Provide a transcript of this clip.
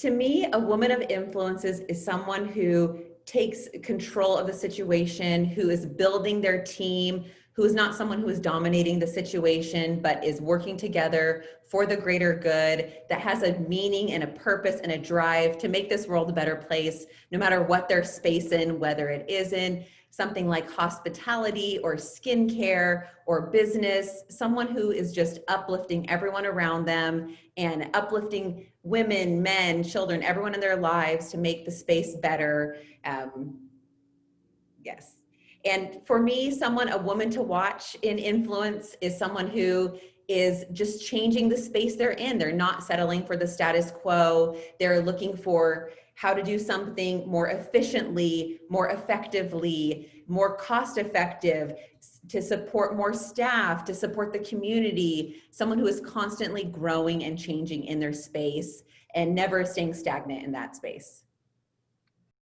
To me, a woman of influences is someone who takes control of the situation, who is building their team, who is not someone who is dominating the situation, but is working together for the greater good, that has a meaning and a purpose and a drive to make this world a better place, no matter what their space in, whether it is in something like hospitality or skincare or business, someone who is just uplifting everyone around them and uplifting women, men, children, everyone in their lives to make the space better. Um, yes. And for me, someone, a woman to watch in influence is someone who is just changing the space they're in. They're not settling for the status quo. They're looking for how to do something more efficiently, more effectively, more cost effective, to support more staff, to support the community, someone who is constantly growing and changing in their space and never staying stagnant in that space.